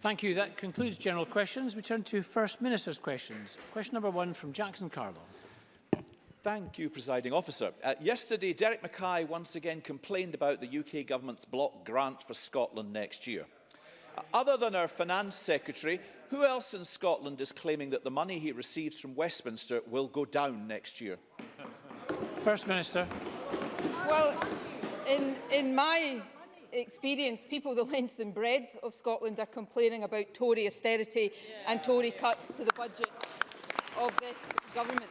Thank you. That concludes general questions. We turn to First Minister's questions. Question number one from Jackson Carlo. Thank you, Presiding Officer. Uh, yesterday, Derek Mackay once again complained about the UK Government's block grant for Scotland next year. Uh, other than our Finance Secretary, who else in Scotland is claiming that the money he receives from Westminster will go down next year? First Minister. Well, in, in my experienced people the length and breadth of Scotland are complaining about Tory austerity yeah, and Tory yeah. cuts to the budget of this government.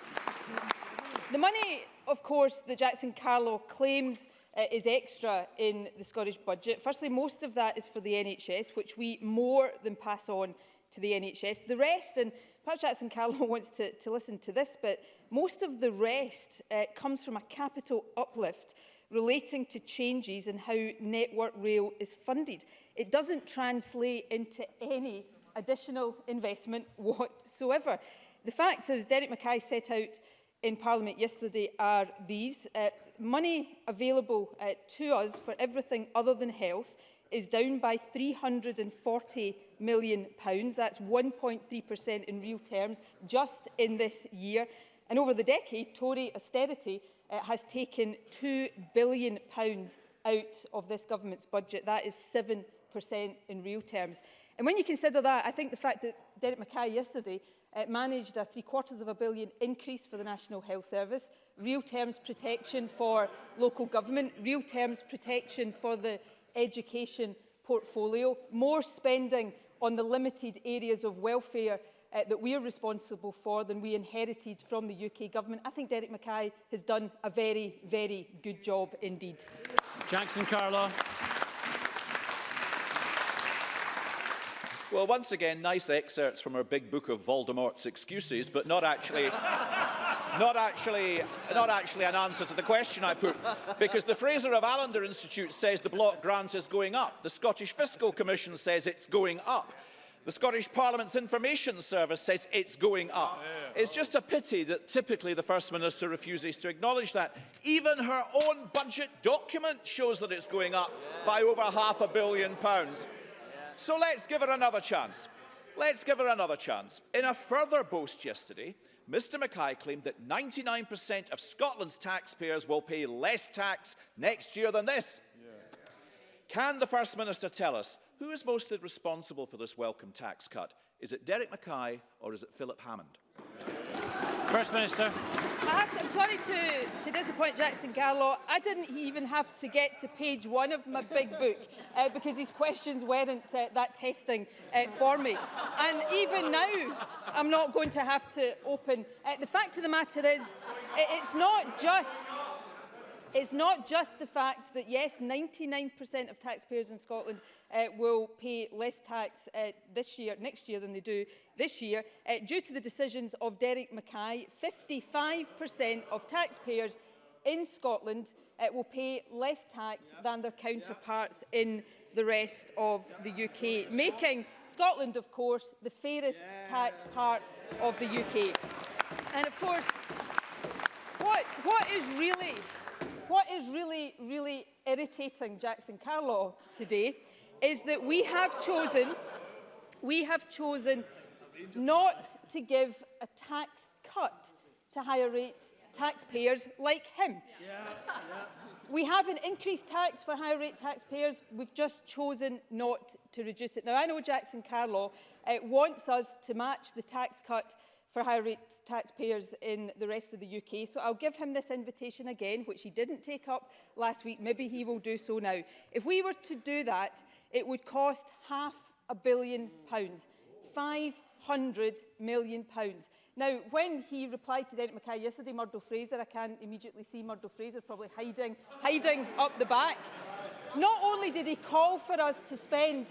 The money, of course, that Jackson Carlow claims uh, is extra in the Scottish budget. Firstly, most of that is for the NHS, which we more than pass on to the NHS. The rest, and perhaps Jackson Carlow wants to, to listen to this, but most of the rest uh, comes from a capital uplift relating to changes in how Network Rail is funded. It doesn't translate into any additional investment whatsoever. The facts, as Derek Mackay set out in Parliament yesterday, are these. Uh, money available uh, to us for everything other than health is down by £340 million. Pounds. That's 1.3% in real terms just in this year. And over the decade, Tory austerity uh, has taken £2 billion out of this government's budget. That is 7% in real terms. And when you consider that, I think the fact that Derek Mackay yesterday uh, managed a three-quarters of a billion increase for the National Health Service, real terms protection for local government, real terms protection for the education portfolio, more spending on the limited areas of welfare uh, that we are responsible for than we inherited from the UK government. I think Derek Mackay has done a very, very good job indeed. Jackson Carla. Well, once again, nice excerpts from our big book of Voldemort's excuses, but not actually, not actually, not actually an answer to the question I put, because the Fraser of Allender Institute says the block grant is going up. The Scottish Fiscal Commission says it's going up. The Scottish Parliament's Information Service says it's going up. It's just a pity that typically the First Minister refuses to acknowledge that. Even her own budget document shows that it's going up by over half a billion pounds. So let's give her another chance. Let's give her another chance. In a further boast yesterday, Mr Mackay claimed that 99% of Scotland's taxpayers will pay less tax next year than this. Can the First Minister tell us Who is most responsible for this welcome tax cut? Is it Derek Mackay or is it Philip Hammond? First Minister. I I'm sorry to, to, disappoint Jackson Garlow. I didn't even have to get to page one of my big book uh, because his questions weren't uh, that testing uh, for me. And even now, I'm not going to have to open. Uh, the fact of the matter is, it's not just It's not just the fact that, yes, 99% of taxpayers in Scotland uh, will pay less tax uh, this year, next year than they do this year. Uh, due to the decisions of Derek Mackay, 55% of taxpayers in Scotland uh, will pay less tax yep. than their counterparts yep. in the rest of the UK, making Scotland, of course, the fairest yeah. tax part of the UK. And of course, what, what is really what is really, really irritating Jackson Carlaw today is that we have chosen, we have chosen not to give a tax cut to higher rate taxpayers like him. Yeah. Yeah. We have an increased tax for higher rate taxpayers. We've just chosen not to reduce it. Now, I know Jackson Carlaw uh, wants us to match the tax cut for higher rate taxpayers in the rest of the UK. So I'll give him this invitation again, which he didn't take up last week. Maybe he will do so now. If we were to do that, it would cost half a billion pounds, 500 million pounds. Now, when he replied to Derek Mackay yesterday, Murdo Fraser, I can immediately see Murdo Fraser probably hiding, hiding up the back. Not only did he call for us to spend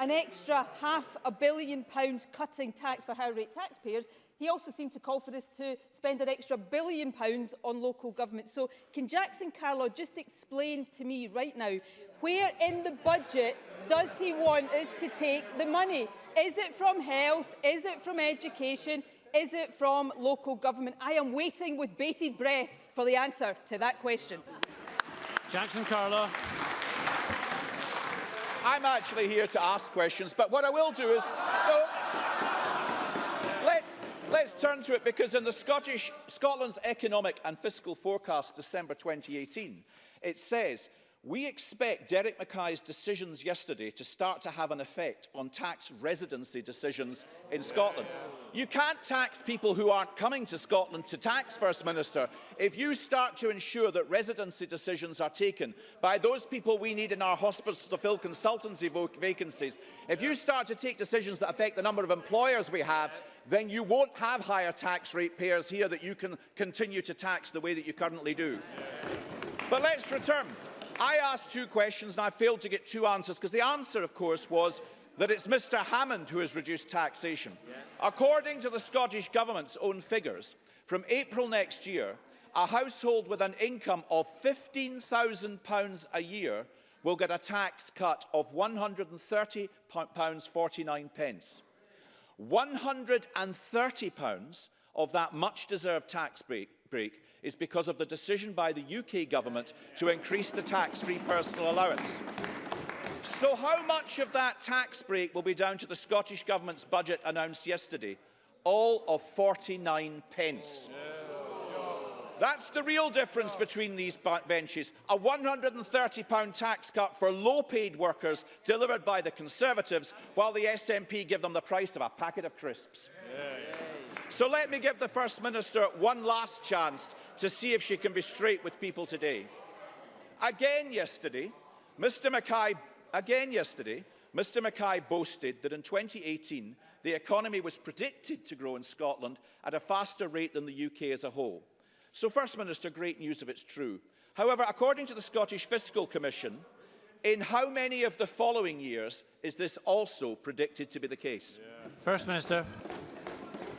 an extra half a billion pounds cutting tax for higher rate taxpayers, He also seemed to call for us to spend an extra billion pounds on local government. So can Jackson Carlo just explain to me right now, where in the budget does he want us to take the money? Is it from health? Is it from education? Is it from local government? I am waiting with bated breath for the answer to that question. Jackson Carlo. I'm actually here to ask questions, but what I will do is... No, Let's turn to it because in the Scottish, Scotland's economic and fiscal forecast December 2018, it says We expect Derek Mackay's decisions yesterday to start to have an effect on tax residency decisions in Scotland. You can't tax people who aren't coming to Scotland to tax, First Minister. If you start to ensure that residency decisions are taken by those people we need in our hospitals to fill consultancy vacancies, if you start to take decisions that affect the number of employers we have, then you won't have higher tax rate payers here that you can continue to tax the way that you currently do. But let's return. I asked two questions and I failed to get two answers because the answer, of course, was that it's Mr Hammond who has reduced taxation. Yeah. According to the Scottish Government's own figures, from April next year, a household with an income of £15,000 a year will get a tax cut of £130.49. £130 of that much-deserved tax break break is because of the decision by the UK government to increase the tax-free personal allowance. So how much of that tax break will be down to the Scottish Government's budget announced yesterday? All of 49 pence. That's the real difference between these benches. A £130 tax cut for low-paid workers delivered by the Conservatives, while the SNP give them the price of a packet of crisps. Yeah, yeah. So let me give the First Minister one last chance to see if she can be straight with people today. Again yesterday, Mr Mackay, again yesterday, Mr Mackay boasted that in 2018, the economy was predicted to grow in Scotland at a faster rate than the UK as a whole. So First Minister, great news if it's true. However, according to the Scottish Fiscal Commission, in how many of the following years is this also predicted to be the case? Yeah. First Minister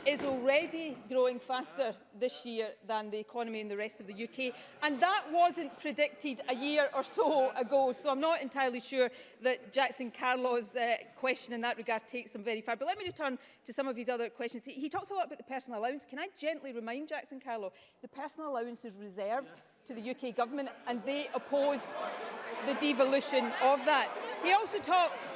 is already growing faster this year than the economy in the rest of the UK. And that wasn't predicted a year or so ago. So I'm not entirely sure that Jackson Carlaw's uh, question in that regard takes them very far. But let me return to some of these other questions. He, he talks a lot about the personal allowance. Can I gently remind Jackson Carlaw, the personal allowance is reserved yeah to the UK government and they oppose the devolution of that. He also talks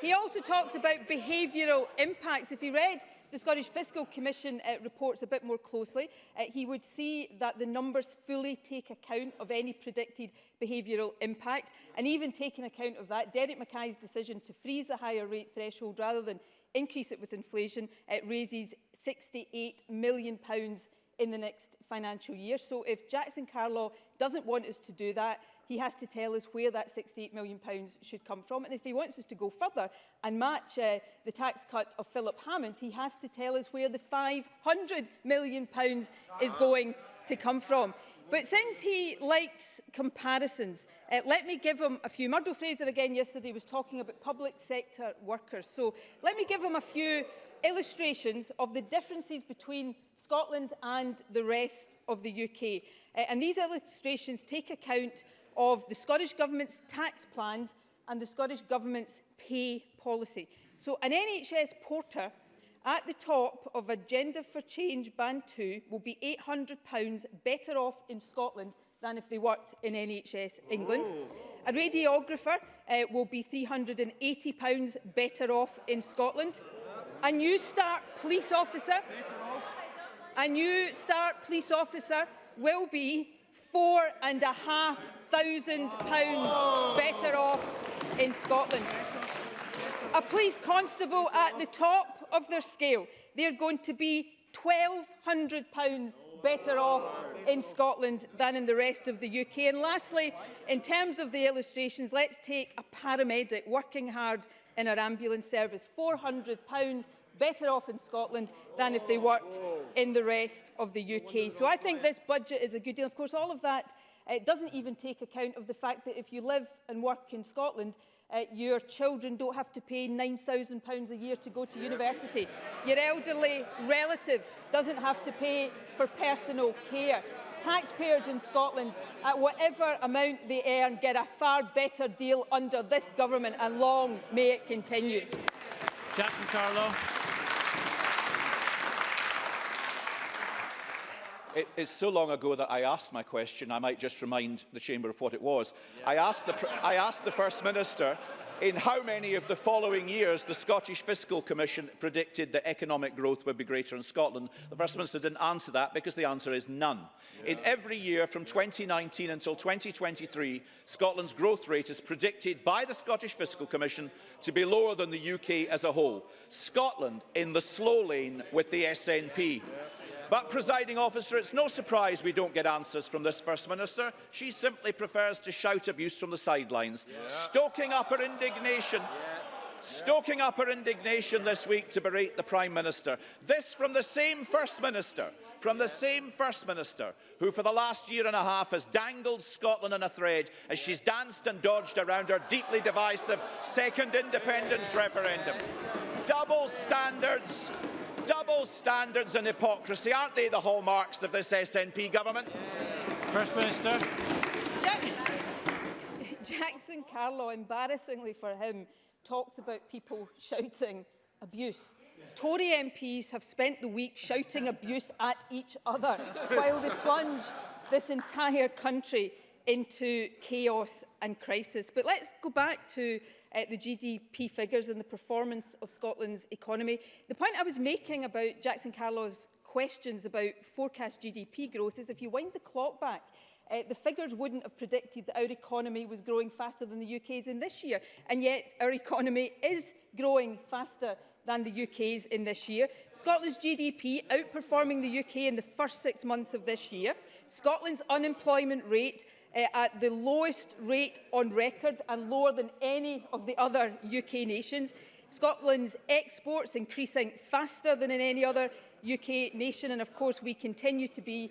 He also talks about behavioural impacts. If he read the Scottish Fiscal Commission uh, reports a bit more closely, uh, he would see that the numbers fully take account of any predicted behavioural impact. And even taking account of that, Derek Mackay's decision to freeze the higher rate threshold rather than increase it with inflation uh, raises £68 million pounds in the next financial year. So if Jackson Carlaw doesn't want us to do that, he has to tell us where that £68 million should come from. And if he wants us to go further and match uh, the tax cut of Philip Hammond, he has to tell us where the £500 million is going to come from. But since he likes comparisons, uh, let me give him a few. Murdo Fraser again yesterday was talking about public sector workers. So let me give him a few illustrations of the differences between Scotland and the rest of the UK. Uh, and these illustrations take account of the Scottish Government's tax plans and the Scottish Government's pay policy. So an NHS porter at the top of Agenda for Change Band 2 will be £800 better off in Scotland than if they worked in NHS England. Ooh. A radiographer uh, will be £380 better off in Scotland. A new start police officer, a new start police officer will be four and a half thousand pounds better off in Scotland. A police constable at the top of their scale, they're going to be £1,200 better off in Scotland than in the rest of the UK. And lastly, in terms of the illustrations, let's take a paramedic working hard in our ambulance service. £400 better off in Scotland than if they worked in the rest of the UK. So I think this budget is a good deal. Of course, all of that it doesn't even take account of the fact that if you live and work in Scotland, uh, your children don't have to pay £9,000 a year to go to university. Your elderly relative doesn't have to pay for personal care. Taxpayers in Scotland, at whatever amount they earn, get a far better deal under this government and long may it continue. Jackson Carlo. It, it's so long ago that I asked my question. I might just remind the Chamber of what it was. Yeah. I, asked the, I asked the First Minister in how many of the following years the Scottish Fiscal Commission predicted that economic growth would be greater in Scotland. The First Minister didn't answer that because the answer is none. Yeah. In every year from 2019 until 2023, Scotland's growth rate is predicted by the Scottish Fiscal Commission to be lower than the UK as a whole. Scotland in the slow lane with the SNP. Yeah. But, presiding officer, it's no surprise we don't get answers from this First Minister. She simply prefers to shout abuse from the sidelines, yeah. stoking up her indignation. Yeah stoking up her indignation this week to berate the Prime Minister. This from the same First Minister, from the same First Minister, who for the last year and a half has dangled Scotland in a thread as she's danced and dodged around her deeply divisive second independence referendum. Double standards, Double standards and hypocrisy, aren't they the hallmarks of this SNP government? First Minister. Jack Jackson Carlow, embarrassingly for him, talks about people shouting abuse. Tory MPs have spent the week shouting abuse at each other while they plunge this entire country into chaos and crisis. But let's go back to uh, the GDP figures and the performance of Scotland's economy. The point I was making about Jackson Carlaw's questions about forecast GDP growth is if you wind the clock back uh, the figures wouldn't have predicted that our economy was growing faster than the UK's in this year. And yet our economy is growing faster than the UK's in this year. Scotland's GDP outperforming the UK in the first six months of this year. Scotland's unemployment rate uh, at the lowest rate on record and lower than any of the other UK nations. Scotland's exports increasing faster than in any other UK nation and of course we continue to be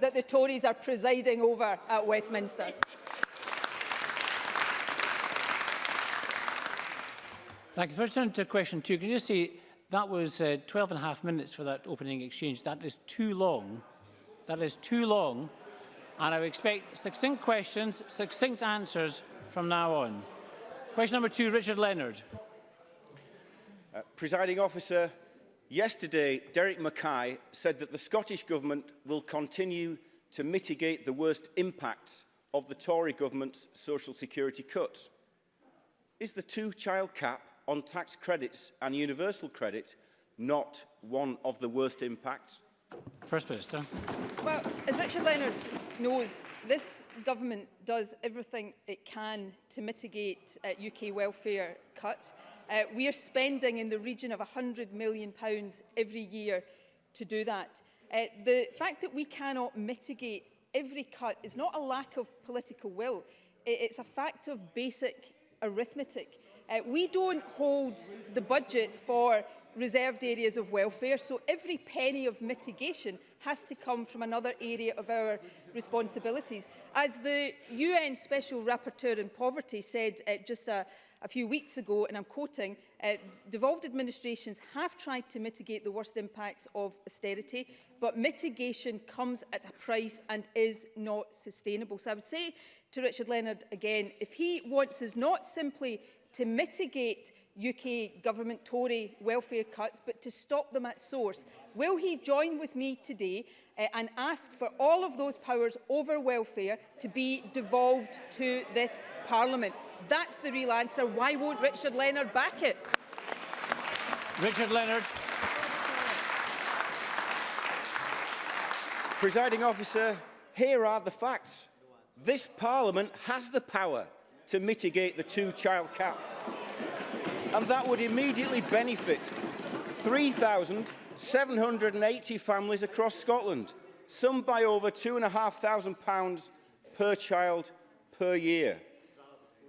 that the Tories are presiding over at Westminster. Thank you. First, turn to question two. Can you just say that was uh, 12 and a half minutes for that opening exchange? That is too long. That is too long. and I expect succinct questions, succinct answers from now on. Question number two, Richard Leonard. Uh, presiding officer, yesterday Derek Mackay said that the Scottish Government will continue to mitigate the worst impacts of the Tory government's social security cuts. Is the two-child cap on tax credits and universal credit not one of the worst impacts? First Minister. Well, as Richard Leonard knows, this government does everything it can to mitigate uh, UK welfare cuts. Uh, we are spending in the region of £100 million every year to do that. Uh, the fact that we cannot mitigate every cut is not a lack of political will. It's a fact of basic arithmetic. Uh, we don't hold the budget for reserved areas of welfare, so every penny of mitigation has to come from another area of our responsibilities. As the UN Special Rapporteur on Poverty said uh, just a, a few weeks ago, and I'm quoting, uh, devolved administrations have tried to mitigate the worst impacts of austerity, but mitigation comes at a price and is not sustainable. So I would say to Richard Leonard again, if he wants us not simply to mitigate UK government Tory welfare cuts, but to stop them at source. Will he join with me today uh, and ask for all of those powers over welfare to be devolved to this Parliament? That's the real answer. Why won't Richard Leonard back it? Richard Leonard. Presiding officer, here are the facts. This Parliament has the power to mitigate the two-child cap. And that would immediately benefit 3,780 families across Scotland, some by over £2,500 per child per year.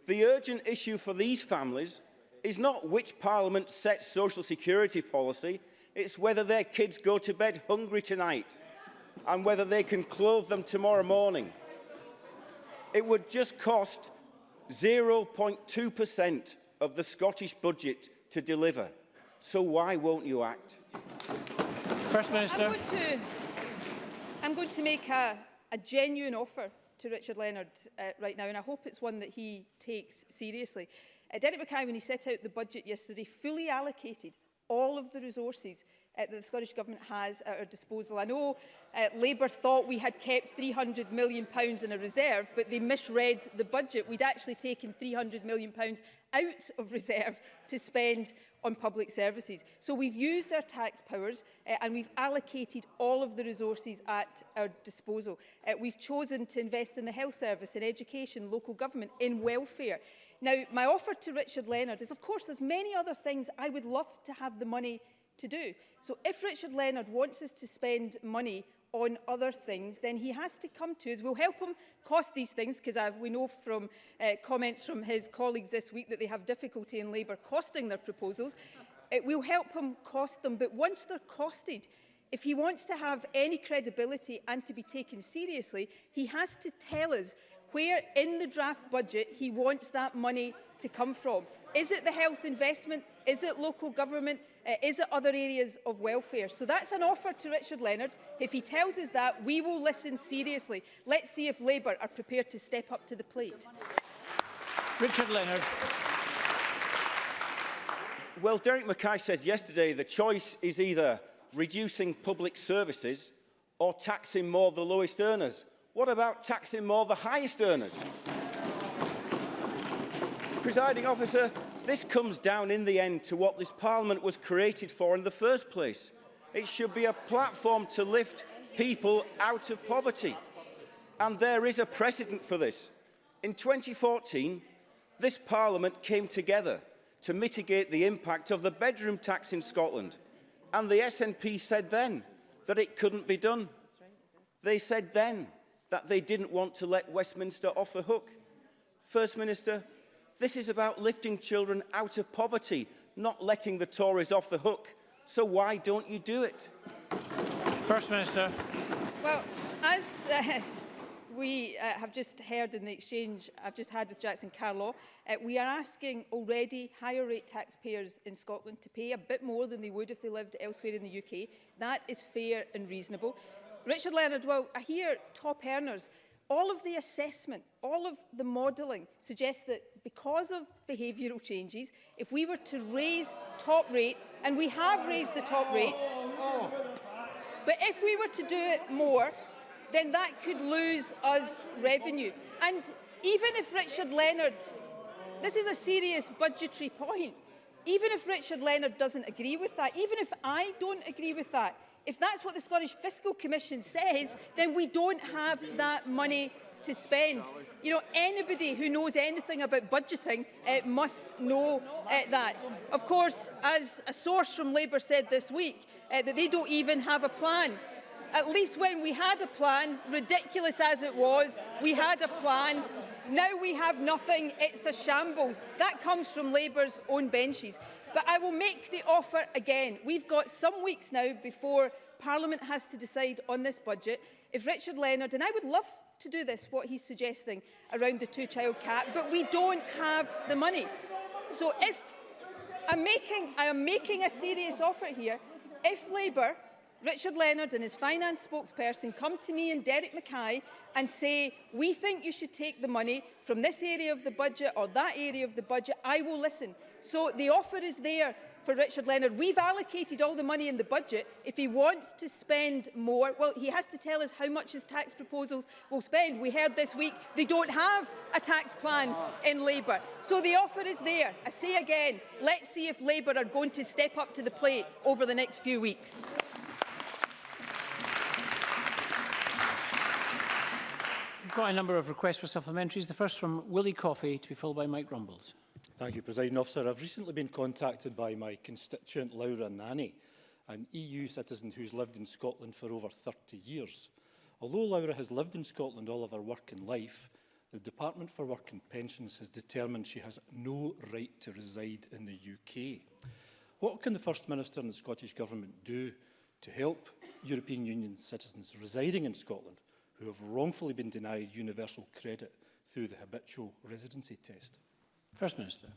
The urgent issue for these families is not which Parliament sets social security policy, it's whether their kids go to bed hungry tonight and whether they can clothe them tomorrow morning. It would just cost 0.2% of the Scottish budget to deliver. So why won't you act? First Minister. I'm going to, I'm going to make a, a genuine offer to Richard Leonard uh, right now, and I hope it's one that he takes seriously. Uh, Derek Mackay, when he set out the budget yesterday, fully allocated all of the resources Uh, that the Scottish Government has at our disposal. I know uh, Labour thought we had kept £300 million in a reserve, but they misread the budget. We'd actually taken £300 million out of reserve to spend on public services. So we've used our tax powers uh, and we've allocated all of the resources at our disposal. Uh, we've chosen to invest in the health service, in education, local government, in welfare. Now, my offer to Richard Leonard is, of course, there's many other things I would love to have the money to do. So if Richard Leonard wants us to spend money on other things, then he has to come to us. We'll help him cost these things, because uh, we know from uh, comments from his colleagues this week that they have difficulty in Labour costing their proposals. It will help him cost them, but once they're costed, if he wants to have any credibility and to be taken seriously, he has to tell us where in the draft budget he wants that money to come from. Is it the health investment? Is it local government? uh, is it other areas of welfare? So that's an offer to Richard Leonard. If he tells us that, we will listen seriously. Let's see if Labour are prepared to step up to the plate. Richard Leonard. Well, Derek Mackay said yesterday the choice is either reducing public services or taxing more the lowest earners. What about taxing more the highest earners? Presiding officer, This comes down in the end to what this Parliament was created for in the first place. It should be a platform to lift people out of poverty. And there is a precedent for this. In 2014, this Parliament came together to mitigate the impact of the bedroom tax in Scotland. And the SNP said then that it couldn't be done. They said then that they didn't want to let Westminster off the hook. First Minister, This is about lifting children out of poverty, not letting the Tories off the hook. So why don't you do it? First Minister. Well, as uh, we uh, have just heard in the exchange I've just had with Jackson Carlaw, uh, we are asking already higher rate taxpayers in Scotland to pay a bit more than they would if they lived elsewhere in the UK. That is fair and reasonable. Richard Leonard, well, I hear top earners All of the assessment, all of the modelling suggests that because of behavioural changes, if we were to raise top rate, and we have raised the top rate, oh. but if we were to do it more, then that could lose us revenue. And even if Richard Leonard, this is a serious budgetary point, even if Richard Leonard doesn't agree with that, even if I don't agree with that, if that's what the Scottish Fiscal Commission says, then we don't have that money to spend. You know, anybody who knows anything about budgeting uh, must know uh, that. Of course, as a source from Labour said this week, uh, that they don't even have a plan. At least when we had a plan, ridiculous as it was, we had a plan Now we have nothing, it's a shambles. That comes from Labour's own benches. But I will make the offer again. We've got some weeks now before Parliament has to decide on this budget. If Richard Leonard, and I would love to do this, what he's suggesting around the two-child cap, but we don't have the money. So if I'm making, I'm making a serious offer here, if Labour Richard Leonard and his finance spokesperson come to me and Derek Mackay and say, we think you should take the money from this area of the budget or that area of the budget, I will listen. So the offer is there for Richard Leonard. We've allocated all the money in the budget. If he wants to spend more, well, he has to tell us how much his tax proposals will spend. We heard this week they don't have a tax plan in Labour. So the offer is there. I say again, let's see if Labour are going to step up to the plate over the next few weeks. got a number of requests for supplementaries. The first from Willie Coffey to be followed by Mike Rumbles. Thank you, President Officer. I've recently been contacted by my constituent Laura Nanny, an EU citizen who's lived in Scotland for over 30 years. Although Laura has lived in Scotland all of her work and life, the Department for Work and Pensions has determined she has no right to reside in the UK. What can the First Minister and the Scottish Government do to help European Union citizens residing in Scotland who have wrongfully been denied universal credit through the habitual residency test? First Minister.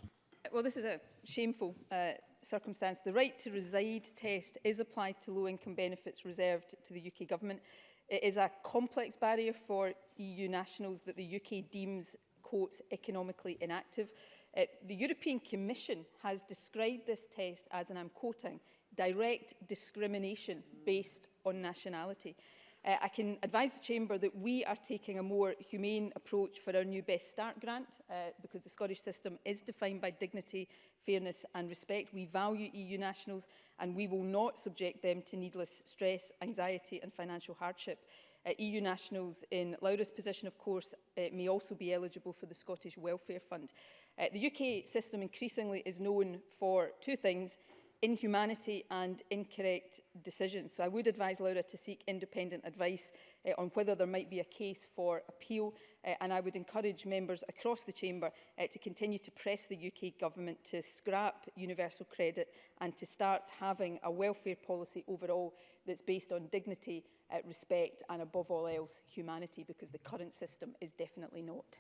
Uh, well, this is a shameful uh, circumstance. The right to reside test is applied to low-income benefits reserved to the UK government. It is a complex barrier for EU nationals that the UK deems, quote, economically inactive. Uh, the European Commission has described this test as, and I'm quoting, direct discrimination based on nationality. Uh, I can advise the Chamber that we are taking a more humane approach for our new Best Start grant uh, because the Scottish system is defined by dignity, fairness and respect. We value EU nationals and we will not subject them to needless stress, anxiety and financial hardship. Uh, eh, EU nationals in Laura's position, of course, uh, may also be eligible for the Scottish Welfare Fund. Uh, the UK system increasingly is known for two things – inhumanity and incorrect decisions. So I would advise Laura to seek independent advice uh, on whether there might be a case for appeal uh, and I would encourage members across the chamber uh, to continue to press the UK government to scrap universal credit and to start having a welfare policy overall that's based on dignity, uh, respect and above all else humanity because the current system is definitely not.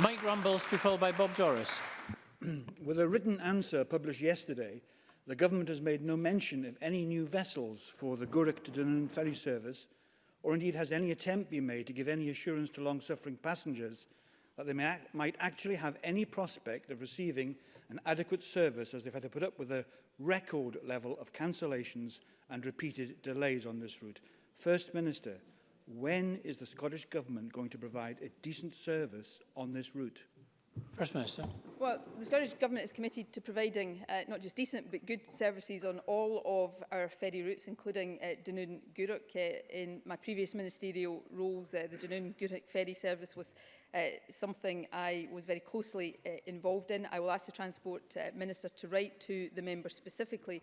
Mike Rumbles to be followed by Bob Doris. With a written answer published yesterday, the government has made no mention of any new vessels for the Gurek to Dunoon ferry service, or indeed has any attempt been made to give any assurance to long-suffering passengers that they may, might actually have any prospect of receiving an adequate service as they've had to put up with a record level of cancellations and repeated delays on this route. First Minister, when is the Scottish Government going to provide a decent service on this route? First Minister. Well, the Scottish Government is committed to providing uh, not just decent but good services on all of our ferry routes, including uh, Dunoon-Guruk. Uh, in my previous ministerial roles, uh, the Dunoon-Guruk ferry service was uh, something I was very closely uh, involved in. I will ask the Transport uh, Minister to write to the member specifically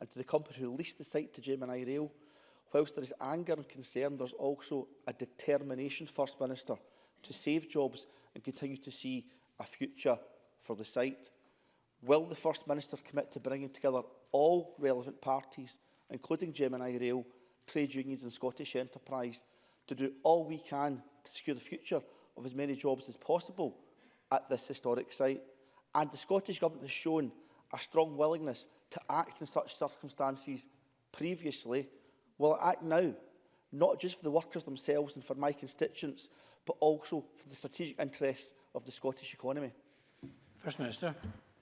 and to the company who leased the site to Gemini Rail. Whilst there is anger and concern, there's also a determination, First Minister, to save jobs and continue to see a future for the site. Will the First Minister commit to bringing together all relevant parties, including Gemini Rail, trade unions and Scottish enterprise, to do all we can to secure the future of as many jobs as possible at this historic site? And the Scottish Government has shown a strong willingness to act in such circumstances previously. Will it act now, not just for the workers themselves and for my constituents, but also for the strategic interests of the Scottish economy? First Minister.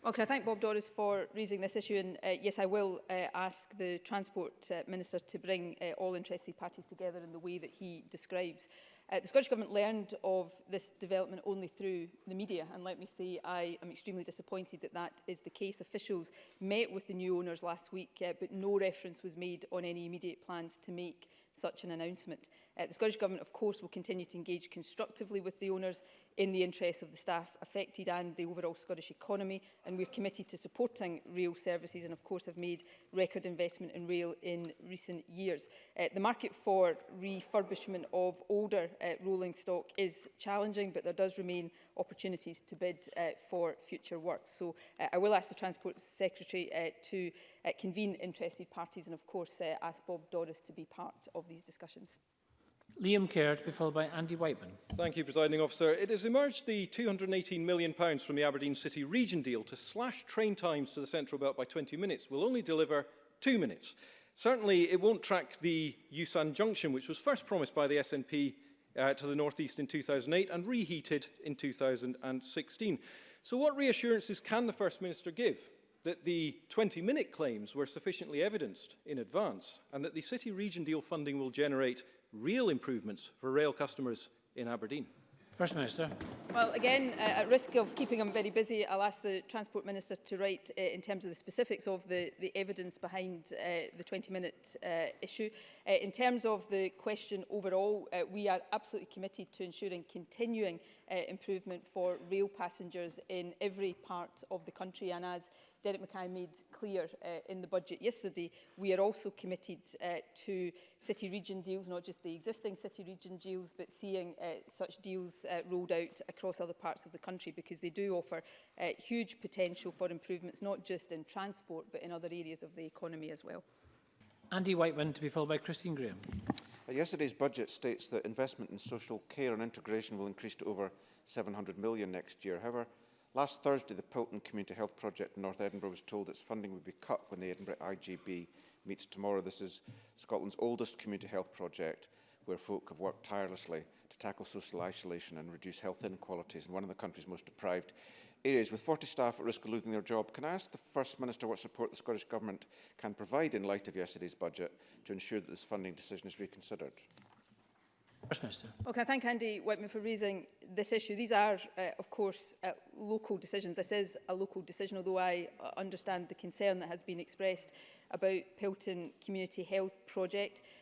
Well, can I thank Bob Doris for raising this issue? And uh, yes, I will uh, ask the Transport uh, Minister to bring uh, all interested parties together in the way that he describes. Uh, the Scottish Government learned of this development only through the media, and let me say I am extremely disappointed that that is the case. Officials met with the new owners last week, uh, but no reference was made on any immediate plans to make such an announcement. Uh, the Scottish Government, of course, will continue to engage constructively with the owners in the interests of the staff affected and the overall Scottish economy, and we're committed to supporting rail services and, of course, have made record investment in rail in recent years. Uh, the market for refurbishment of older uh, rolling stock is challenging, but there does remain opportunities to bid uh, for future work. So uh, I will ask the Transport Secretary uh, to uh, convene interested parties and, of course, uh, ask Bob Doris to be part of of these discussions. Liam Kerr be followed by Andy Whiteman. Thank you, Presiding Officer. It has emerged the £218 million from the Aberdeen City Region deal to slash train times to the Central Belt by 20 minutes will only deliver two minutes. Certainly, it won't track the Usan Junction, which was first promised by the SNP uh, to the North East in 2008 and reheated in 2016. So what reassurances can the First Minister give that the 20-minute claims were sufficiently evidenced in advance and that the City Region Deal funding will generate real improvements for rail customers in Aberdeen? First Minister. Well, again, uh, at risk of keeping him very busy, I'll ask the Transport Minister to write uh, in terms of the specifics of the, the evidence behind uh, the 20-minute uh, issue. Uh, in terms of the question overall, uh, we are absolutely committed to ensuring continuing uh, improvement for rail passengers in every part of the country. And as Derek Mackay made clear uh, in the budget yesterday, we are also committed uh, to city region deals, not just the existing city region deals, but seeing uh, such deals uh, rolled out across other parts of the country because they do offer uh, huge potential for improvements, not just in transport, but in other areas of the economy as well. Andy Whiteman to be followed by Christine Graham. Uh, yesterday's budget states that investment in social care and integration will increase to over 700 million next year. However, Last Thursday, the Pilton Community Health Project in North Edinburgh was told its funding would be cut when the Edinburgh IGB meets tomorrow. This is Scotland's oldest community health project where folk have worked tirelessly to tackle social isolation and reduce health inequalities in one of the country's most deprived areas. With 40 staff at risk of losing their job, can I ask the First Minister what support the Scottish Government can provide in light of yesterday's budget to ensure that this funding decision is reconsidered? First Minister. Okay, I thank Andy Whiteman for raising this issue. These are, uh, of course, uh, local decisions. This is a local decision, although I uh, understand the concern that has been expressed about Pilton Community Health Project.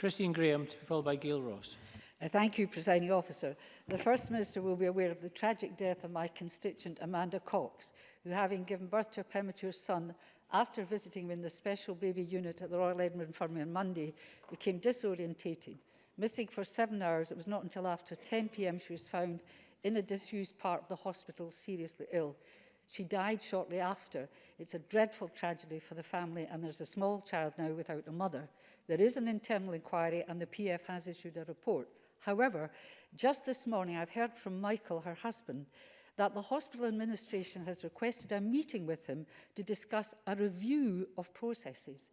Christine Graham, to be followed by Gail Ross. Uh, thank you, Presiding Officer. The First Minister will be aware of the tragic death of my constituent Amanda Cox, who, having given birth to a premature son after visiting him in the special baby unit at the Royal Edinburgh Infirmary on Monday, became disorientated. Missing for seven hours, it was not until after 10pm she was found in a disused part of the hospital, seriously ill. She died shortly after. It's a dreadful tragedy for the family and there's a small child now without a mother. There is an internal inquiry and the PF has issued a report. However, just this morning I've heard from Michael, her husband, that the hospital administration has requested a meeting with him to discuss a review of processes.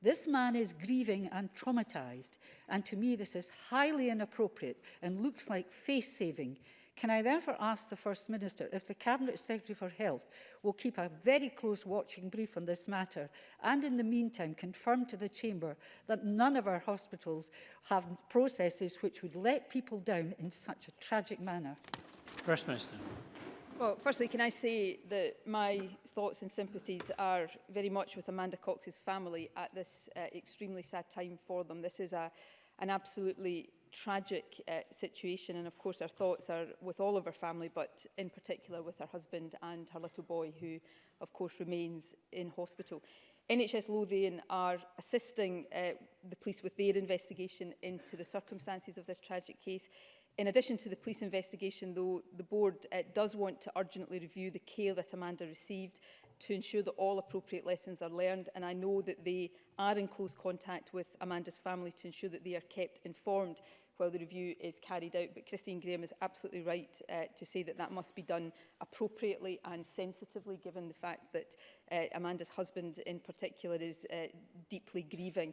This man is grieving and traumatized, and to me this is highly inappropriate and looks like face-saving. Can I therefore ask the First Minister if the Cabinet Secretary for Health will keep a very close watching brief on this matter and in the meantime confirm to the Chamber that none of our hospitals have processes which would let people down in such a tragic manner? First Minister. Well, firstly, can I say that my thoughts and sympathies are very much with Amanda Cox's family at this uh, extremely sad time for them. This is a, an absolutely tragic uh, situation and of course our thoughts are with all of her family but in particular with her husband and her little boy who of course remains in hospital. NHS Lothian are assisting uh, the police with their investigation into the circumstances of this tragic case. In addition to the police investigation, though, the board uh, does want to urgently review the care that Amanda received to ensure that all appropriate lessons are learned and I know that they are in close contact with Amanda's family to ensure that they are kept informed while the review is carried out. But Christine Graham is absolutely right uh, to say that that must be done appropriately and sensitively, given the fact that uh, Amanda's husband in particular is uh, deeply grieving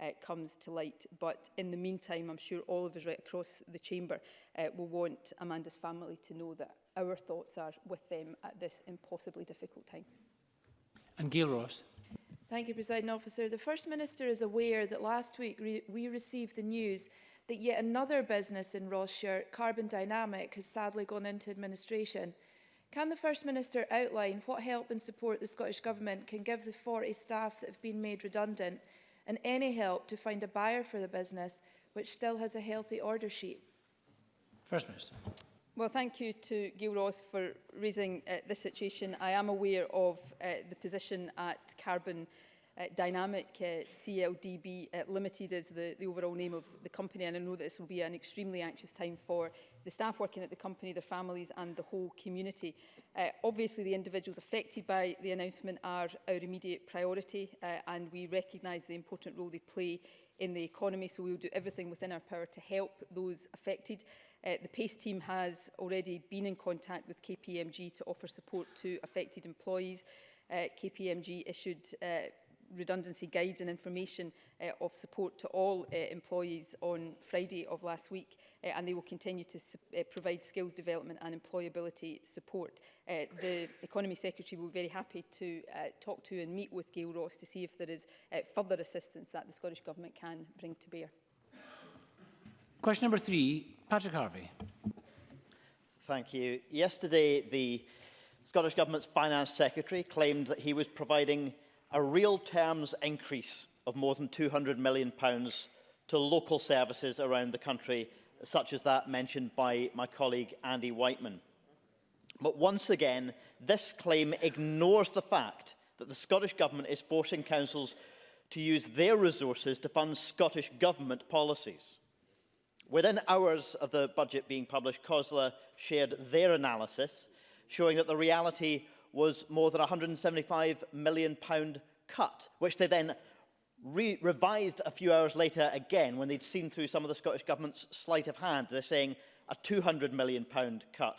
uh, comes to light. But in the meantime, I'm sure all of us right across the chamber uh, will want Amanda's family to know that our thoughts are with them at this impossibly difficult time and Gail Ross. Thank you, President Officer. The First Minister is aware that last week re we received the news that yet another business in Rossshire, Carbon Dynamic, has sadly gone into administration. Can the First Minister outline what help and support the Scottish Government can give the 40 staff that have been made redundant and any help to find a buyer for the business which still has a healthy order sheet? First Minister. Well, thank you to Gil Ross for raising uh, this situation. I am aware of uh, the position at Carbon uh, Dynamic uh, CLDB uh, Limited is the, the overall name of the company and I know that this will be an extremely anxious time for the staff working at the company, their families and the whole community. Uh, obviously the individuals affected by the announcement are our immediate priority uh, and we recognise the important role they play in the economy so we will do everything within our power to help those affected. Uh, the PACE team has already been in contact with KPMG to offer support to affected employees. Uh, KPMG issued uh, redundancy guides and information uh, of support to all uh, employees on Friday of last week uh, and they will continue to uh, provide skills development and employability support. Uh, the Economy Secretary will be very happy to uh, talk to and meet with Gail Ross to see if there is uh, further assistance that the Scottish Government can bring to bear. Question number three, Patrick Harvey. Thank you. Yesterday, the Scottish Government's Finance Secretary claimed that he was providing a real terms increase of more than £200 million pounds to local services around the country, such as that mentioned by my colleague Andy Whiteman. But once again, this claim ignores the fact that the Scottish Government is forcing councils to use their resources to fund Scottish Government policies. Within hours of the budget being published, COSLA shared their analysis, showing that the reality was more than £175 million cut, which they then re revised a few hours later again when they'd seen through some of the Scottish Government's sleight of hand. They're saying a £200 million cut.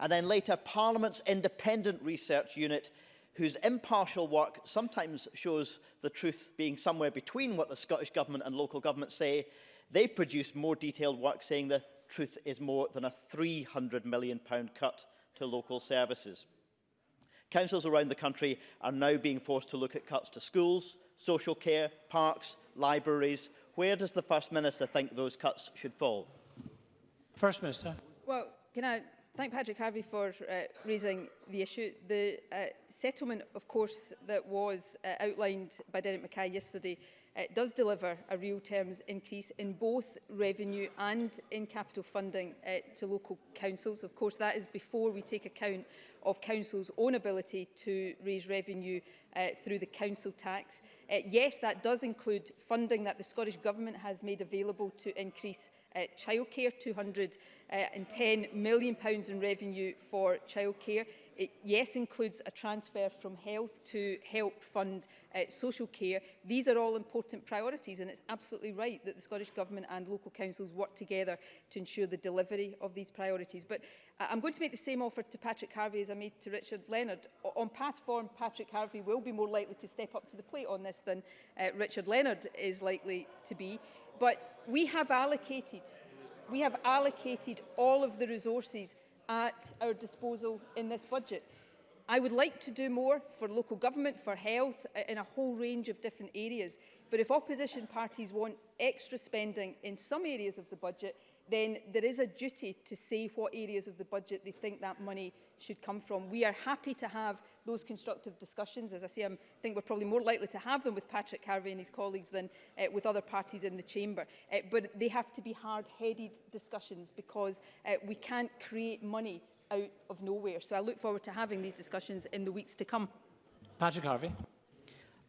And then later, Parliament's independent research unit, whose impartial work sometimes shows the truth being somewhere between what the Scottish Government and local government say, They produced more detailed work saying the truth is more than a £300 million cut to local services. Councils around the country are now being forced to look at cuts to schools, social care, parks, libraries. Where does the First Minister think those cuts should fall? First Minister. Well, can I thank Patrick Harvey for uh, raising the issue. The uh, settlement, of course, that was uh, outlined by Derek Mackay yesterday it does deliver a real terms increase in both revenue and in capital funding uh, to local councils. Of course, that is before we take account of councils' own ability to raise revenue uh, through the council tax. Uh, yes, that does include funding that the Scottish Government has made available to increase Uh, childcare, £210 uh, million pounds in revenue for childcare. It, yes, includes a transfer from health to help fund uh, social care. These are all important priorities and it's absolutely right that the Scottish Government and local councils work together to ensure the delivery of these priorities. But uh, I'm going to make the same offer to Patrick Harvey as I made to Richard Leonard. O on past form, Patrick Harvey will be more likely to step up to the plate on this than uh, Richard Leonard is likely to be. But we have allocated, we have allocated all of the resources at our disposal in this budget. I would like to do more for local government, for health, in a whole range of different areas. But if opposition parties want extra spending in some areas of the budget, then there is a duty to say what areas of the budget they think that money should come from. We are happy to have those constructive discussions. As I say, I think we're probably more likely to have them with Patrick Carvey and his colleagues than uh, with other parties in the chamber. Uh, but they have to be hard-headed discussions because uh, we can't create money out of nowhere. So I look forward to having these discussions in the weeks to come. Patrick Harvey.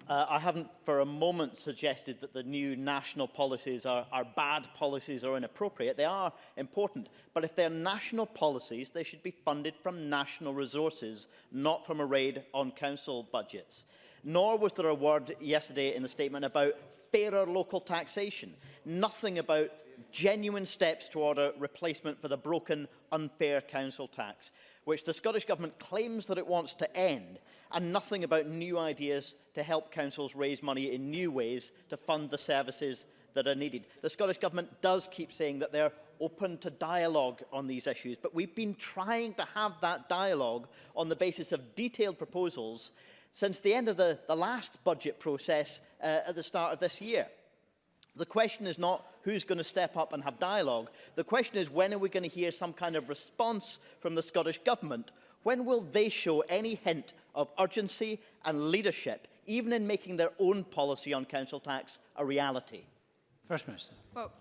Uh, I haven't for a moment suggested that the new national policies are, are bad policies or inappropriate. They are important. But if they're national policies, they should be funded from national resources, not from a raid on council budgets. Nor was there a word yesterday in the statement about fairer local taxation. Nothing about genuine steps toward a replacement for the broken, unfair council tax, which the Scottish Government claims that it wants to end, and nothing about new ideas to help councils raise money in new ways to fund the services that are needed. The Scottish Government does keep saying that they're open to dialogue on these issues, but we've been trying to have that dialogue on the basis of detailed proposals since the end of the, the last budget process uh, at the start of this year. The question is not who's going to step up and have dialogue. The question is when are we going to hear some kind of response from the Scottish Government? When will they show any hint of urgency and leadership, even in making their own policy on council tax a reality? First Minister. Well,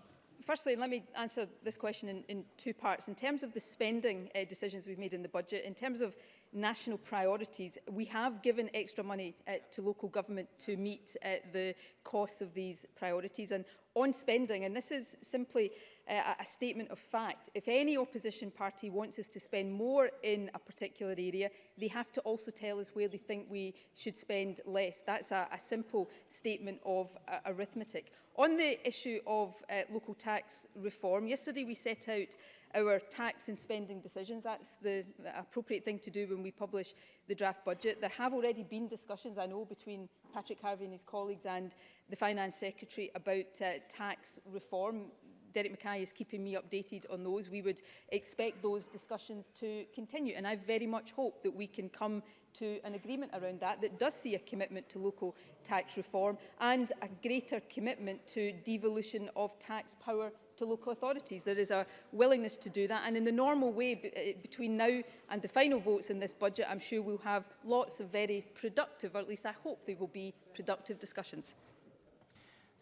firstly, let me answer this question in, in two parts. In terms of the spending uh, decisions we've made in the budget, in terms of national priorities. We have given extra money uh, to local government to meet uh, the costs of these priorities. And on spending, and this is simply uh, a statement of fact, if any opposition party wants us to spend more in a particular area, they have to also tell us where they think we should spend less. That's a, a simple statement of uh, arithmetic. On the issue of uh, local tax reform, yesterday we set out our tax and spending decisions. That's the appropriate thing to do when we publish the draft budget. There have already been discussions, I know, between Patrick Harvey and his colleagues and the Finance Secretary about uh, tax reform. Derek Mackay is keeping me updated on those. We would expect those discussions to continue. And I very much hope that we can come to an agreement around that that does see a commitment to local tax reform and a greater commitment to devolution of tax power to local authorities. There is a willingness to do that and in the normal way eh, between now and the final votes in this budget I'm sure we'll have lots of very productive or at least I hope they will be productive discussions.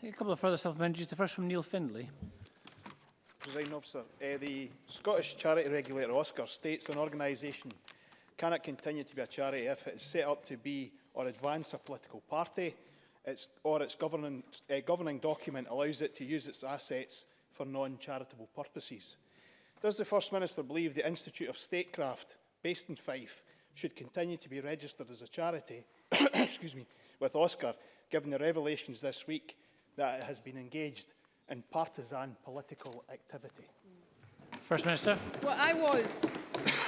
a couple of further self-managers. The first from Neil Findlay. President officer, uh, the Scottish charity regulator Oscar states an organisation cannot continue to be a charity if it is set up to be or advance a political party its, or its governing, uh, eh, governing document allows it to use its assets for non-charitable purposes. Does the First Minister believe the Institute of Statecraft, based in Fife, should continue to be registered as a charity excuse me, with Oscar, given the revelations this week that it has been engaged in partisan political activity? First Minister. Well, I was,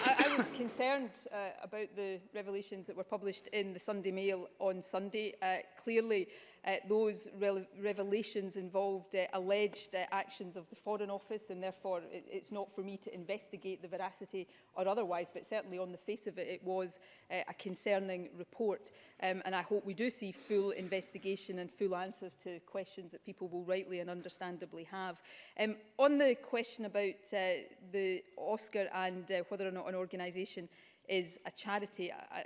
I, I was concerned uh, about the revelations that were published in the Sunday Mail on Sunday. Uh, clearly, uh, those re revelations involved uh, alleged uh, actions of the Foreign Office and therefore it, it's not for me to investigate the veracity or otherwise but certainly on the face of it it was uh, a concerning report um, and I hope we do see full investigation and full answers to questions that people will rightly and understandably have. Um, on the question about uh, the Oscar and uh, whether or not an organisation is a charity. I,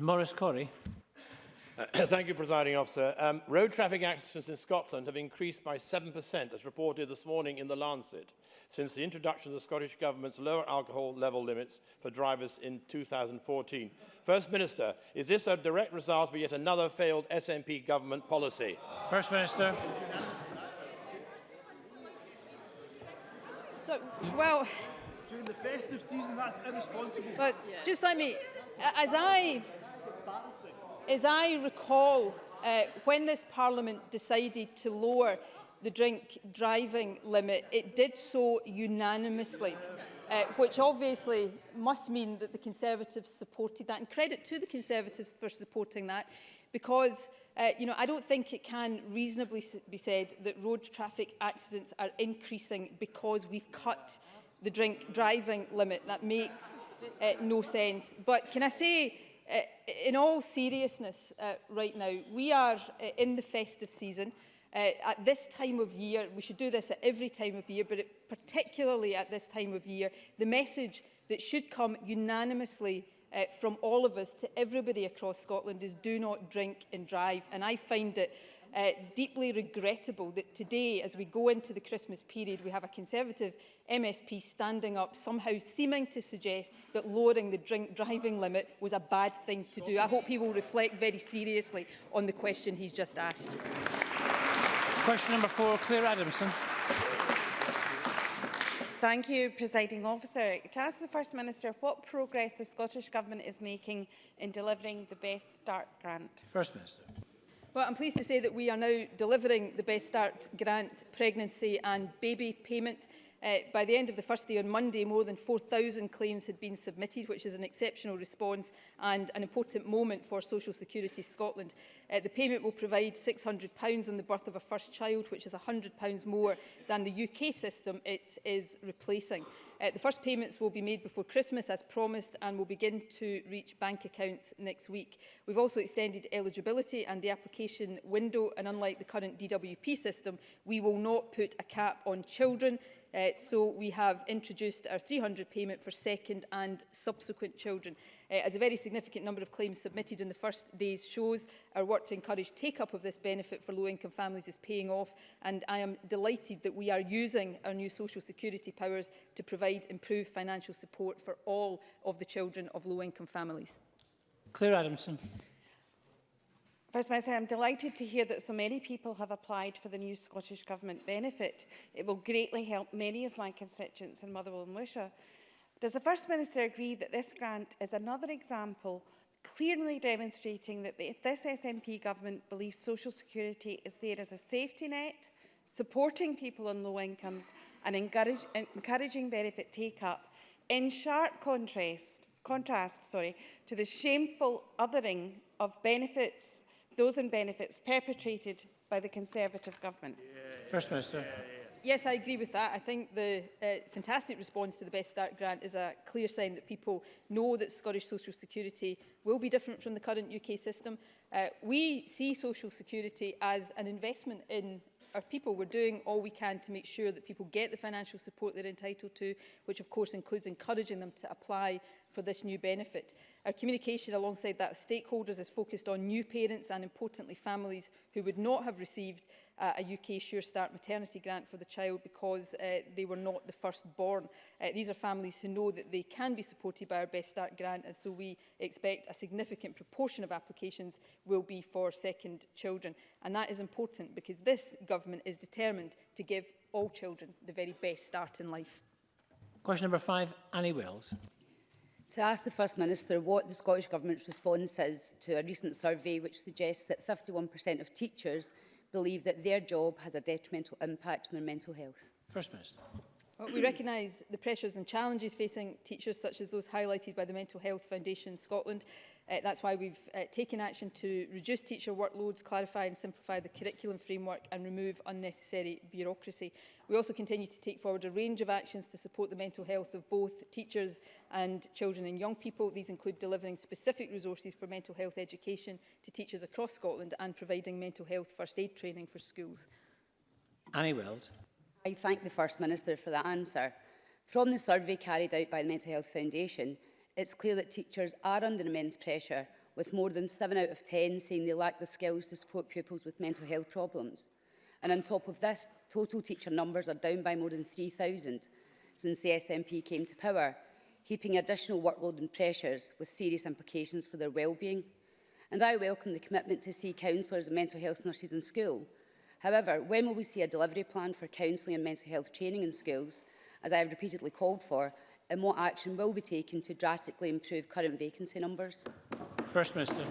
Morris Maurice Thank you, Presiding Officer. Um, road traffic accidents in Scotland have increased by 7%, as reported this morning in The Lancet, since the introduction of the Scottish Government's lower alcohol level limits for drivers in 2014. First Minister, is this a direct result of yet another failed SNP government policy? First Minister. So, well... During the festive season, that's irresponsible. But just let me... As I as I recall uh, when this Parliament decided to lower the drink driving limit, it did so unanimously, uh, which obviously must mean that the Conservatives supported that. And credit to the Conservatives for supporting that, because uh, you know, I don't think it can reasonably be said that road traffic accidents are increasing because we've cut the drink driving limit. That makes uh, no sense. But can I say Uh, in all seriousness uh, right now, we are uh, in the festive season. Uh, at this time of year, we should do this at every time of year, but it, particularly at this time of year, the message that should come unanimously uh, from all of us to everybody across Scotland is do not drink and drive. And I find it uh, deeply regrettable that today, as we go into the Christmas period, we have a Conservative MSP standing up, somehow seeming to suggest that lowering the drink driving limit was a bad thing to do. I hope he will reflect very seriously on the question he's just asked. Question number four, Claire Adamson. Thank you, Presiding Officer. To ask the First Minister what progress the Scottish Government is making in delivering the Best Start grant. First Minister. Well, I'm pleased to say that we are now delivering the Best Start grant pregnancy and baby payment Uh, by the end of the first day on Monday, more than 4,000 claims had been submitted, which is an exceptional response and an important moment for Social Security Scotland. Uh, the payment will provide £600 on the birth of a first child, which is £100 more than the UK system it is replacing. Uh, the first payments will be made before Christmas, as promised, and will begin to reach bank accounts next week. We've also extended eligibility and the application window, and unlike the current DWP system, we will not put a cap on children. Uh, so we have introduced our 300 payment for second and subsequent children. Uh, as a very significant number of claims submitted in the first days shows, our work to encourage take-up of this benefit for low-income families is paying off, and I am delighted that we are using our new social security powers to provide improved financial support for all of the children of low-income families. Claire Adamson. First, may I say I'm delighted to hear that so many people have applied for the new Scottish Government benefit. It will greatly help many of my constituents in Motherwell and Wisha. Does the First Minister agree that this grant is another example clearly demonstrating that the, this SNP government believes social security is there as a safety net, supporting people on low incomes and encourage, encouraging benefit take-up, in sharp contrast, contrast sorry, to the shameful othering of benefits those in benefits perpetrated by the Conservative government? First Minister. Yes, I agree with that. I think the uh, fantastic response to the Best Start grant is a clear sign that people know that Scottish social security will be different from the current UK system. Uh, we see social security as an investment in our people. We're doing all we can to make sure that people get the financial support they're entitled to, which of course includes encouraging them to apply for this new benefit. Our communication alongside that stakeholders is focused on new parents and importantly families who would not have received uh, a UK Sure Start maternity grant for the child because uh, they were not the firstborn. Uh, these are families who know that they can be supported by our Best Start grant and so we expect a significant proportion of applications will be for second children. And that is important because this government is determined to give all children the very best start in life. Question number five, Annie Wills to ask the First Minister what the Scottish Government's response is to a recent survey which suggests that 51% of teachers believe that their job has a detrimental impact on their mental health. First Minister. Well, we recognise the pressures and challenges facing teachers such as those highlighted by the Mental Health Foundation Scotland Uh, that's why we've uh, taken action to reduce teacher workloads, clarify and simplify the curriculum framework and remove unnecessary bureaucracy. We also continue to take forward a range of actions to support the mental health of both teachers and children and young people. These include delivering specific resources for mental health education to teachers across Scotland and providing mental health first aid training for schools. Annie Weld. I thank the First Minister for that answer. From the survey carried out by the Mental Health Foundation, it's clear that teachers are under immense pressure, with more than 7 out of 10 saying they lack the skills to support pupils with mental health problems. And on top of this, total teacher numbers are down by more than 3,000 since the SNP came to power, keeping additional workload and pressures with serious implications for their well-being. And I welcome the commitment to see counsellors and mental health nurses in school. However, when will we see a delivery plan for counselling and mental health training in schools, as I have repeatedly called for, and what action will be taken to drastically improve current vacancy numbers? First Minister.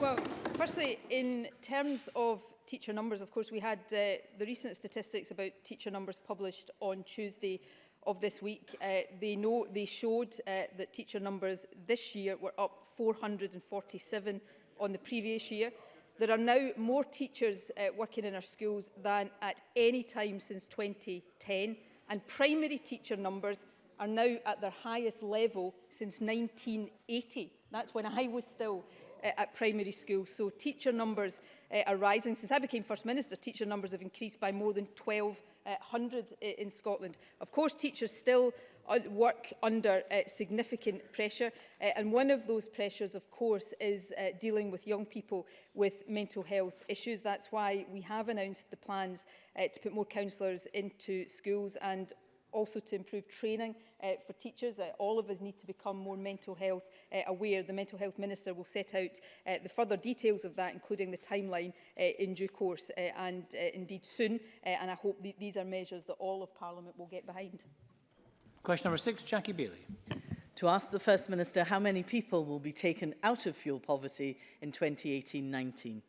Well, firstly, in terms of teacher numbers, of course, we had uh, the recent statistics about teacher numbers published on Tuesday of this week. Uh, they, know, they showed uh, that teacher numbers this year were up 447 on the previous year. There are now more teachers uh, working in our schools than at any time since 2010, and primary teacher numbers are now at their highest level since 1980. That's when I was still uh, at primary school. So teacher numbers uh, are rising. Since I became First Minister, teacher numbers have increased by more than 1,200 uh, eh, in Scotland. Of course, teachers still uh, work under uh, significant pressure. Uh, and one of those pressures, of course, is uh, dealing with young people with mental health issues. That's why we have announced the plans uh, to put more counsellors into schools and also to improve training uh, for teachers. Uh, all of us need to become more mental health uh, aware. The Mental Health Minister will set out uh, the further details of that, including the timeline uh, in due course uh, and uh, indeed soon. Uh, and I hope th these are measures that all of Parliament will get behind. Question number six, Jackie Bailey. To ask the First Minister how many people will be taken out of fuel poverty in 2018-19.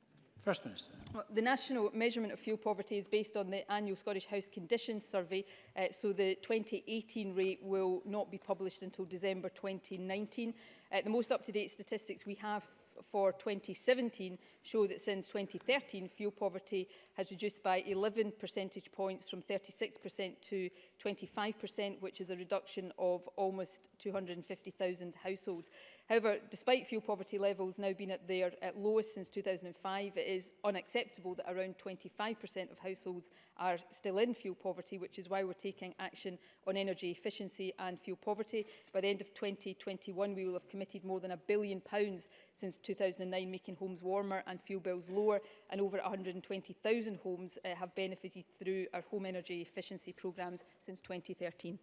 First Minister. Well, the national measurement of fuel poverty is based on the annual Scottish House Conditions Survey, uh, so the 2018 rate will not be published until December 2019. Uh, the most up-to-date statistics we have for 2017 show that since 2013 fuel poverty has reduced by 11 percentage points from 36% to 25% which is a reduction of almost 250,000 households. However, despite fuel poverty levels now being at their at lowest since 2005, it is unacceptable that around 25% of households are still in fuel poverty, which is why we're taking action on energy efficiency and fuel poverty. By the end of 2021, we will have committed more than a billion pounds since 2009, making homes warmer and fuel bills lower, and over 120,000 homes uh, have benefited through our home energy efficiency programmes since 2013.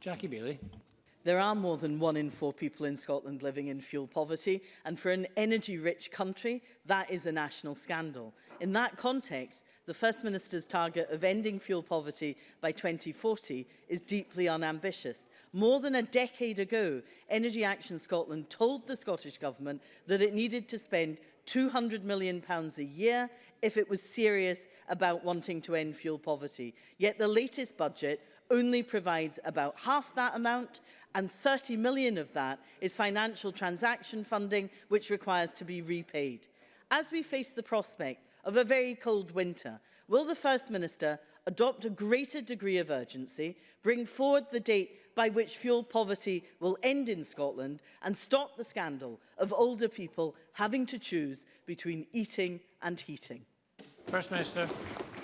Jackie Bailey. There are more than one in four people in Scotland living in fuel poverty, and for an energy-rich country, that is a national scandal. In that context, the First Minister's target of ending fuel poverty by 2040 is deeply unambitious. More than a decade ago, Energy Action Scotland told the Scottish Government that it needed to spend £200 million pounds a year if it was serious about wanting to end fuel poverty. Yet the latest budget only provides about half that amount and 30 million of that is financial transaction funding, which requires to be repaid. As we face the prospect of a very cold winter, will the First Minister adopt a greater degree of urgency, bring forward the date by which fuel poverty will end in Scotland and stop the scandal of older people having to choose between eating and heating? First Minister.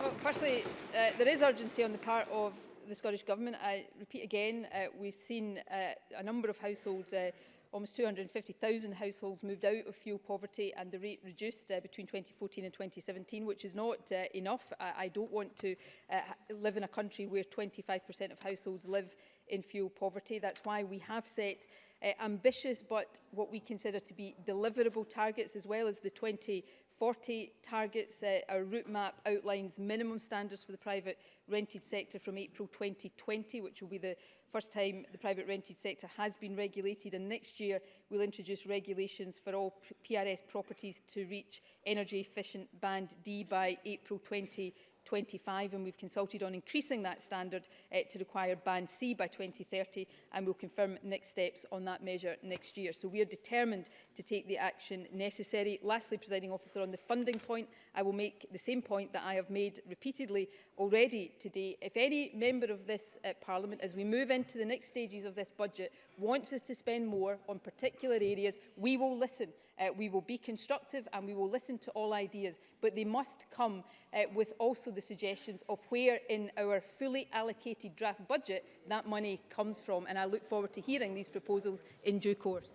Well, firstly, uh, there is urgency on the part of the Scottish Government. I repeat again, uh, we've seen uh, a number of households, uh, almost 250,000 households moved out of fuel poverty and the rate reduced uh, between 2014 and 2017, which is not uh, enough. I, I don't want to uh, live in a country where 25% of households live in fuel poverty. That's why we have set uh, ambitious but what we consider to be deliverable targets as well as the 20 40 targets. Uh, our route map outlines minimum standards for the private rented sector from April 2020, which will be the first time the private rented sector has been regulated. And next year, we'll introduce regulations for all PRS properties to reach energy efficient band D by April 2020. 25 and we've consulted on increasing that standard uh, to require band C by 2030 and we'll confirm next steps on that measure next year. So we are determined to take the action necessary. Lastly, presiding officer, on the funding point, I will make the same point that I have made repeatedly already today. If any member of this uh, parliament, as we move into the next stages of this budget, wants us to spend more on particular areas, we will listen. Uh, we will be constructive and we will listen to all ideas, but they must come uh, with also the suggestions of where in our fully allocated draft budget that money comes from. And I look forward to hearing these proposals in due course.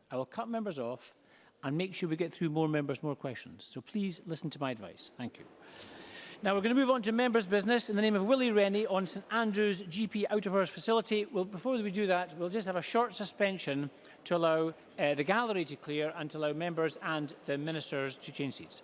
I will cut members off, and make sure we get through more members, more questions. So please listen to my advice. Thank you. Now we're going to move on to members' business in the name of Willie Rennie on St Andrew's GP out of hours facility. Well, before we do that, we'll just have a short suspension to allow uh, the gallery to clear and to allow members and the ministers to change seats.